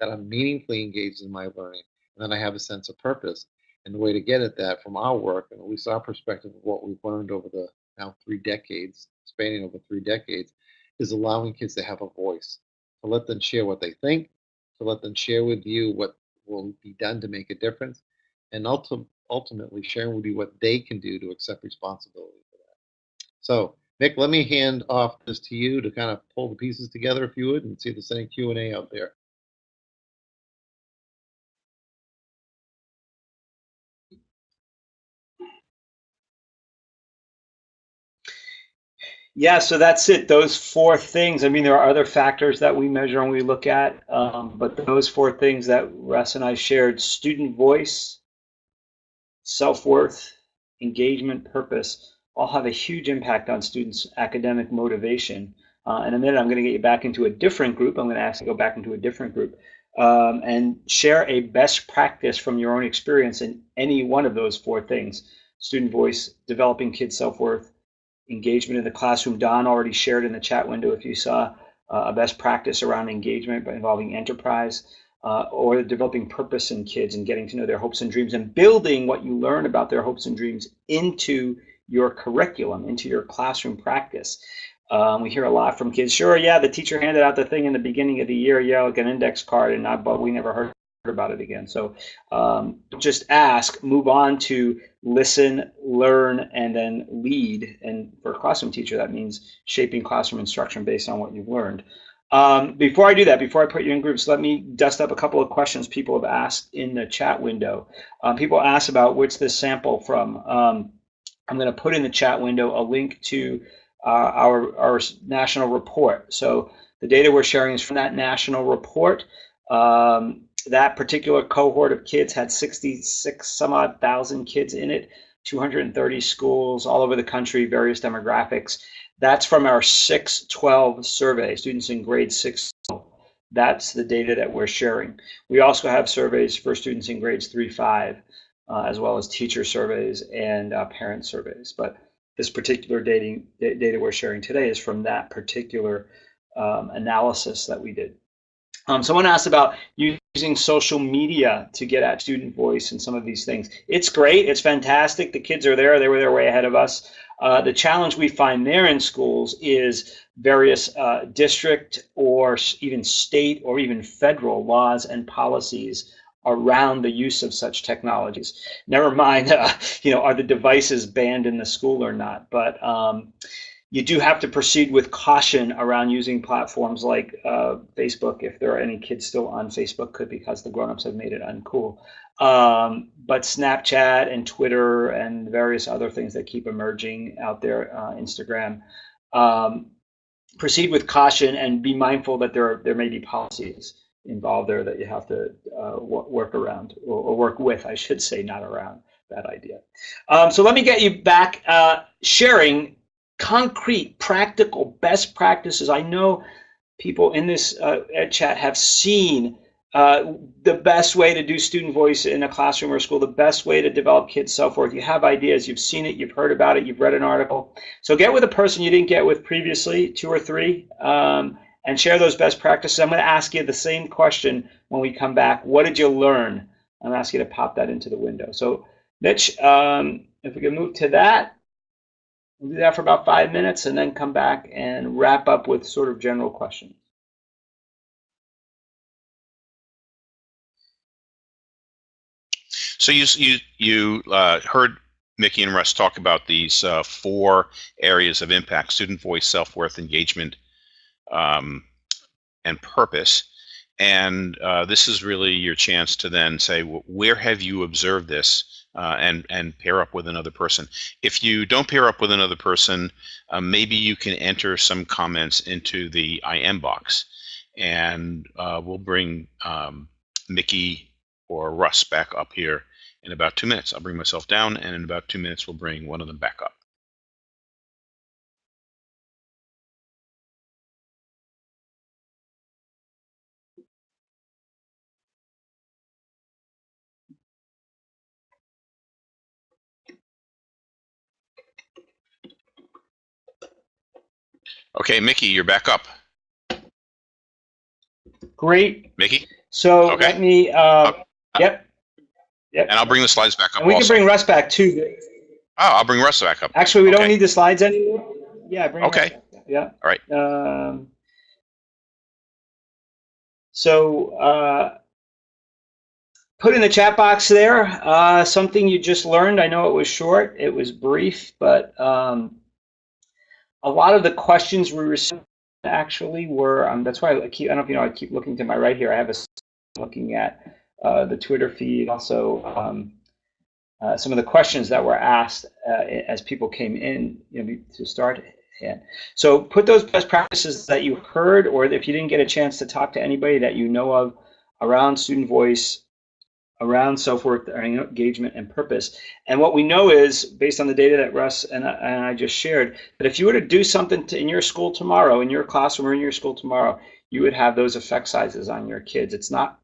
that I'm meaningfully engaged in my learning, and then I have a sense of purpose. And the way to get at that from our work, and at least our perspective of what we've learned over the now three decades, spanning over three decades, is allowing kids to have a voice, to let them share what they think, to let them share with you what will be done to make a difference, and ultimately sharing with you what they can do to accept responsibility for that. So, Nick, let me hand off this to you to kind of pull the pieces together, if you would, and see if there's any Q and A out there. Yeah, so that's it. Those four things. I mean, there are other factors that we measure and we look at, um, but those four things that Russ and I shared student voice, self worth, engagement, purpose all have a huge impact on students' academic motivation. Uh, in a minute, I'm going to get you back into a different group. I'm going to ask you to go back into a different group um, and share a best practice from your own experience in any one of those four things student voice, developing kids' self worth engagement in the classroom. Don already shared in the chat window if you saw uh, a best practice around engagement by involving enterprise uh, or developing purpose in kids and getting to know their hopes and dreams and building what you learn about their hopes and dreams into your curriculum, into your classroom practice. Um, we hear a lot from kids. Sure, yeah, the teacher handed out the thing in the beginning of the year, yeah, like an index card, and not, but we never heard about it again. So um, just ask, move on to listen, learn, and then lead. And for a classroom teacher, that means shaping classroom instruction based on what you've learned. Um, before I do that, before I put you in groups, let me dust up a couple of questions people have asked in the chat window. Um, people asked about what's this sample from. Um, I'm going to put in the chat window a link to uh, our, our national report. So the data we're sharing is from that national report. Um, that particular cohort of kids had 66 some odd thousand kids in it, 230 schools all over the country, various demographics. That's from our 612 survey, students in grade 6. That's the data that we're sharing. We also have surveys for students in grades 3, 5, uh, as well as teacher surveys and uh, parent surveys. But this particular dating, data we're sharing today is from that particular um, analysis that we did. Um, someone asked about using social media to get at student voice and some of these things. It's great. It's fantastic. The kids are there. They were there way ahead of us. Uh, the challenge we find there in schools is various uh, district or even state or even federal laws and policies around the use of such technologies. Never mind, uh, you know, are the devices banned in the school or not? But um, you do have to proceed with caution around using platforms like uh, Facebook if there are any kids still on Facebook, could because the grown-ups have made it uncool. Um, but Snapchat and Twitter and various other things that keep emerging out there, uh, Instagram, um, proceed with caution and be mindful that there are, there may be policies involved there that you have to uh, work around or, or, work with, I should say, not around. that idea. Um, so let me get you back uh, sharing concrete, practical best practices. I know people in this uh, chat have seen uh, the best way to do student voice in a classroom or school, the best way to develop kids' self-worth. You have ideas, you've seen it, you've heard about it, you've read an article. So get with a person you didn't get with previously, two or three, um, and share those best practices. I'm going to ask you the same question when we come back. What did you learn? I'm asking you to pop that into the window. So Mitch, um, if we can move to that. We'll do that for about five minutes and then come back and wrap up with sort of general questions. So you you you uh, heard Mickey and Russ talk about these uh, four areas of impact: student voice, self-worth, engagement, um, and purpose. And uh, this is really your chance to then say, where have you observed this? uh, and and pair up with another person. If you don't pair up with another person, uh, maybe you can enter some comments into the IM box, and uh, we'll bring um, Mickey or Russ back up here in about two minutes. I'll bring myself down, and in about two minutes, we'll bring one of them back up. Okay, Mickey, you're back up. Great. Mickey? So okay. let me, uh, yep. Yep. And I'll bring the slides back up. And we also. can bring Russ back too. Oh, I'll bring Russ back up. Actually, we okay. don't need the slides anymore. Yeah, bring Okay. Yeah. All right. Um, so uh, put in the chat box there uh, something you just learned. I know it was short, it was brief, but um, a lot of the questions we received actually were, um, that's why I keep, I don't know if you know, I keep looking to my right here. I have a looking at uh, the Twitter feed, also um, uh, some of the questions that were asked uh, as people came in you know, to start. In. So put those best practices that you heard, or if you didn't get a chance to talk to anybody that you know of around student voice around self-worth, engagement, and purpose. And what we know is, based on the data that Russ and I, and I just shared, that if you were to do something to, in your school tomorrow, in your classroom or in your school tomorrow, you would have those effect sizes on your kids. It's not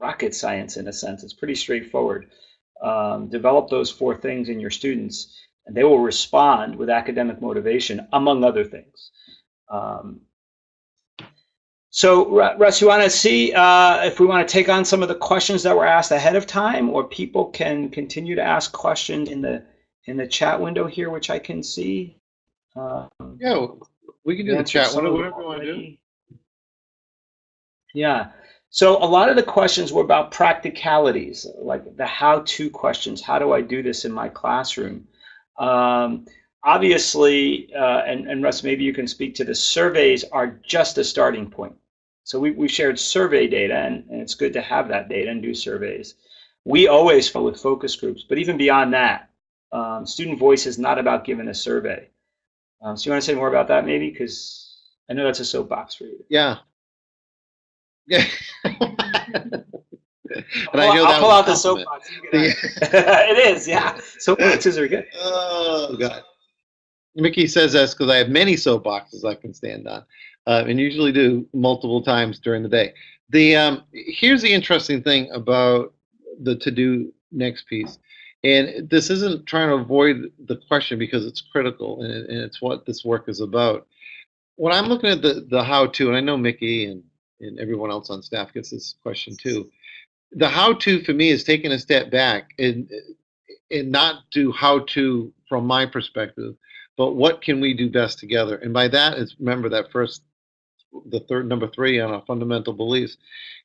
rocket science in a sense. It's pretty straightforward. Um, develop those four things in your students, and they will respond with academic motivation, among other things. Um, so, Russ, you want to see uh, if we want to take on some of the questions that were asked ahead of time, or people can continue to ask questions in the in the chat window here, which I can see. Um, yeah, We can do the chat, of whatever, you want to do. Yeah. So a lot of the questions were about practicalities, like the how-to questions. How do I do this in my classroom? Um, obviously, uh, and, and Russ, maybe you can speak to this, surveys are just a starting point. So we, we shared survey data, and, and it's good to have that data and do surveys. We always follow with focus groups, but even beyond that, um, student voice is not about giving a survey. Um, so you want to say more about that, maybe? Because I know that's a soapbox for you. Yeah. Yeah. And I I'll, know I'll pull out the soapbox. Out. it is, yeah. Soapboxes are good. Oh, God. Mickey says this because I have many soapboxes I can stand on, uh, and usually do multiple times during the day. The um, here's the interesting thing about the to do next piece, and this isn't trying to avoid the question because it's critical and, and it's what this work is about. When I'm looking at the the how to, and I know Mickey and and everyone else on staff gets this question too. The how to for me is taking a step back and and not do how to from my perspective, but what can we do best together? And by that is remember that first, the third number three on our fundamental beliefs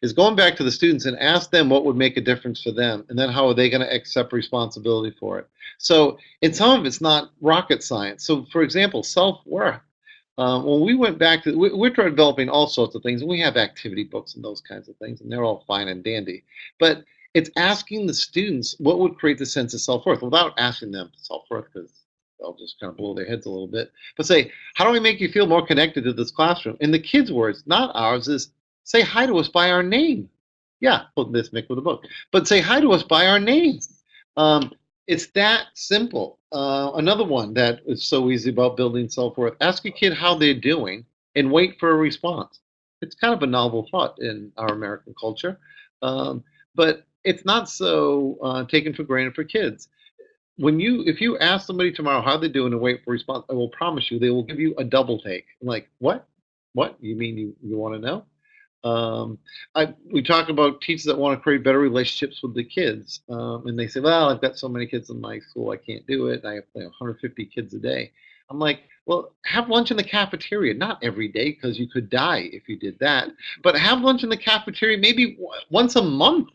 is going back to the students and ask them what would make a difference for them, and then how are they going to accept responsibility for it? So, in some of it's not rocket science. So, for example, self worth. Um, when we went back to, we, we're developing all sorts of things, and we have activity books and those kinds of things, and they're all fine and dandy. But it's asking the students what would create the sense of self-worth without asking them self-worth because they'll just kind of blow their heads a little bit but say how do we make you feel more connected to this classroom? In the kids words not ours is say hi to us by our name. Yeah put this mick with a book but say hi to us by our name. Um, it's that simple. Uh, another one that is so easy about building self-worth ask a kid how they're doing and wait for a response. It's kind of a novel thought in our american culture um, but it's not so uh, taken for granted for kids. When you, if you ask somebody tomorrow how they're doing and wait for response, I will promise you they will give you a double take. Like, what? What? You mean you, you want to know? Um, I, we talk about teachers that want to create better relationships with the kids, um, and they say, "Well, I've got so many kids in my school, I can't do it. I have you know, 150 kids a day." I'm like, "Well, have lunch in the cafeteria, not every day, because you could die if you did that. But have lunch in the cafeteria maybe w- once a month.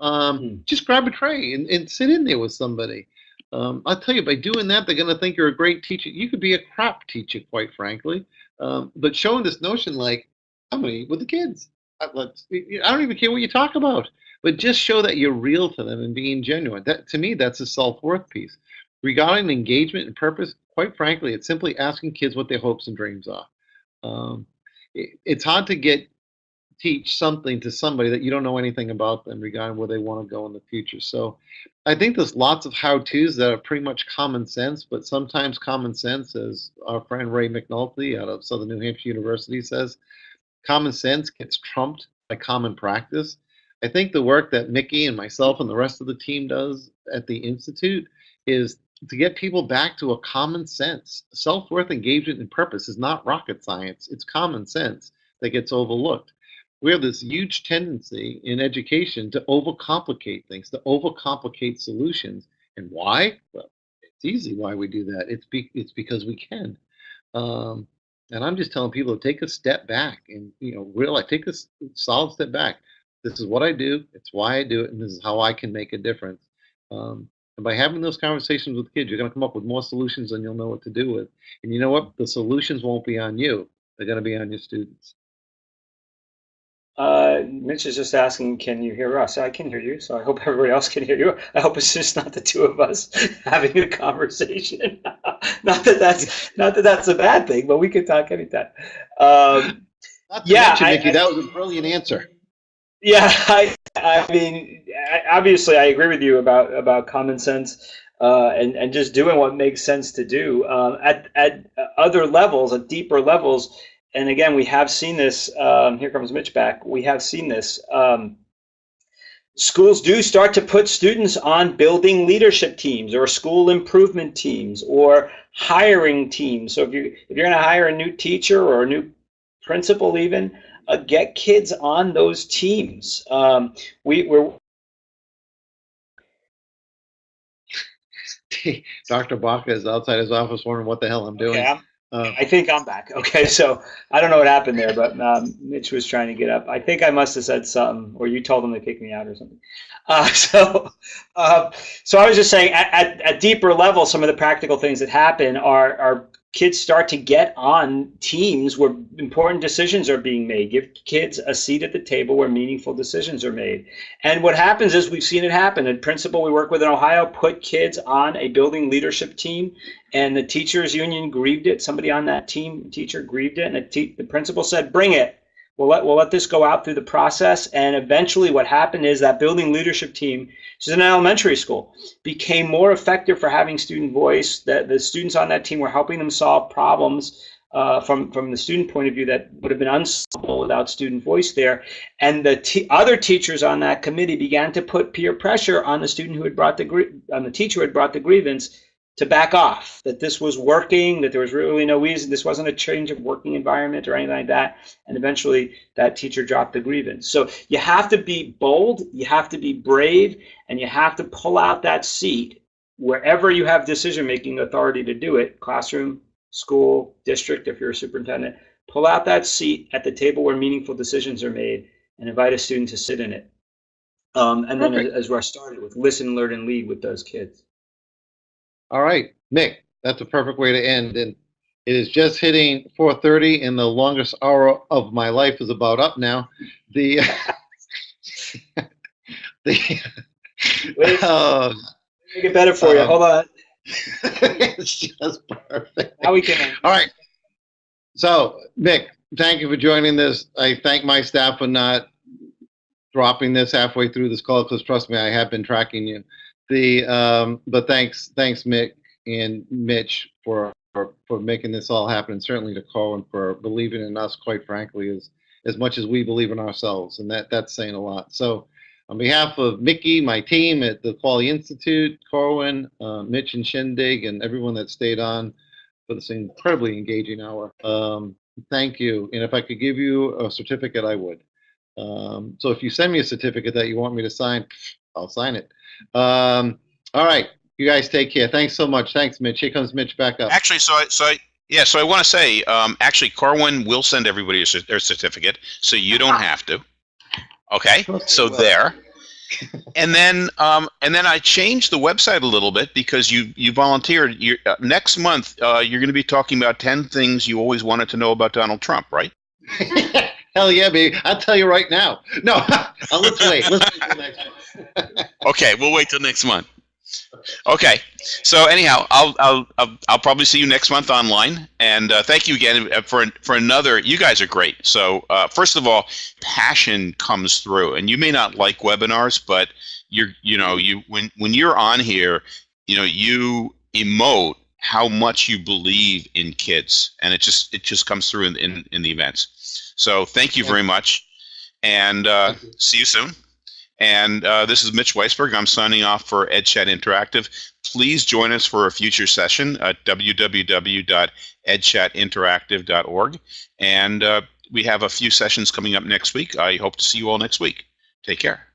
Um, Hmm. Just grab a tray and, and sit in there with somebody. Um, I'll tell you, by doing that, they're going to think you're a great teacher. You could be a crap teacher, quite frankly. Um, but showing this notion, like, I'm going to eat with the kids. I, I don't even care what you talk about, but just show that you're real to them and being genuine. That to me, that's a self-worth piece. Regarding engagement and purpose, quite frankly, it's simply asking kids what their hopes and dreams are. Um, it, it's hard to get teach something to somebody that you don't know anything about them regarding where they want to go in the future. So I think there's lots of how-tos that are pretty much common sense, but sometimes common sense, as our friend Ray McNulty out of Southern New Hampshire University says, common sense gets trumped by common practice. I think the work that Mickey and myself and the rest of the team does at the Institute is to get people back to a common sense. Self-worth, engagement, and purpose is not rocket science. It's common sense that gets overlooked we have this huge tendency in education to overcomplicate things, to overcomplicate solutions. And why? Well, it's easy why we do that. It's be, it's because we can. Um, and I'm just telling people to take a step back and you know realize take a solid step back. This is what I do. It's why I do it, and this is how I can make a difference. Um, and by having those conversations with kids, you're going to come up with more solutions than you'll know what to do with. And you know what? The solutions won't be on you. They're going to be on your students. Uh, Mitch is just asking, can you hear us? I can hear you, so I hope everybody else can hear you. I hope it's just not the two of us having a conversation. not that that's not that that's a bad thing, but we could talk anytime. Um, Yeah, mention, I- Nikki, I- that was a brilliant answer. yeah, I, I mean, I, obviously, I agree with you about about common sense uh, and and just doing what makes sense to do um, at at other levels, at deeper levels. And again, we have seen this. Um, here comes Mitch back. We have seen this. Um, schools do start to put students on building leadership teams or school improvement teams or hiring teams. So if you if you're going to hire a new teacher or a new principal, even uh, get kids on those teams. Um, we, we're Dr. Baca is outside his office wondering what the hell I'm doing. Uh, I think I'm back. Okay, so I don't know what happened there, but um, Mitch was trying to get up. I think I must have said something, or you told him to kick me out or something. Uh, so, uh, so I was just saying, at, at, at deeper level, some of the practical things that happen are are kids start to get on teams where important decisions are being made. Give kids a seat at the table where meaningful decisions are made. And what happens is we've seen it happen. A principal we work with in Ohio put kids on a building leadership team, and the teachers union grieved it. Somebody on that team, teacher, grieved it, and the, the principal said, "Bring it." We'll let, we'll let this go out through the process. And eventually, what happened is that building leadership team, which is an elementary school, became more effective for having student voice. That the students on that team were helping them solve problems uh, from from the student point of view that would have been unsolvable without student voice there. And the other teachers on that committee began to put peer pressure on the student who had brought the on the teacher who had brought the grievance to back off, that this was working, that there was really no reason, this wasn't a change of working environment or anything like that. And eventually that teacher dropped the grievance. So you have to be bold, you have to be brave, and you have to pull out that seat wherever you have decision making authority to do it classroom, school, district, if you're a superintendent. Pull out that seat at the table where meaningful decisions are made and invite a student to sit in it. Um, and then, Perfect. as Russ started with, listen, learn, and lead with those kids. All right, Mick, that's a perfect way to end. And it is just hitting 4:30, and the longest hour of my life is about up now. The the Wait. uh, Make it better for you. Um, Hold on. it's just perfect. Now we can. All right. So, Mick, thank you for joining this. I thank my staff for not dropping this halfway through this call because trust me, I have been tracking you. The um, but thanks, thanks, Mick and Mitch for for, for making this all happen, and certainly to Colin for believing in us. Quite frankly, as as much as we believe in ourselves, and that that's saying a lot. So. On behalf of Mickey, my team at the Quaglia Institute, Corwin, uh, Mitch and Shindig, and everyone that stayed on for this incredibly engaging hour. Um, thank you. And if I could give you a certificate, I would. Um, so if you send me a certificate that you want me to sign, I'll sign it. Um, all right. You guys take care. Thanks so much. Thanks, Mitch. Here comes Mitch back up. Actually, so I, so I, yeah, so I want to say, um, actually, Corwin will send everybody a their certificate, so you don't have to. Okay, so there. and then, um, and then I changed the website a little bit because you you volunteered. you uh, next month, uh, you're going to be talking about ten things you always wanted to know about Donald Trump, right? Hell yeah, baby. I'll tell you right now. No, uh, let's wait. Let's wait till next one. Okay, we'll wait till next month. Okay, so anyhow, I'll I'll I'll, I'll probably see you next month online, and uh, thank you again uh, for for another. You guys are great. So uh, first of all, passion comes through, and you may not like webinars, but you're you know you when when you're on here, you know you emote how much you believe in kids, and it just it just comes through in in, in the events. So thank you very much, and uh, you. see you soon. And uh, this is Mitch Weisburgh. I'm signing off for EdChat Interactive. Please join us for a future session at www.edchatinteractive.org. And uh, we have a few sessions coming up next week. I hope to see you all next week. Take care.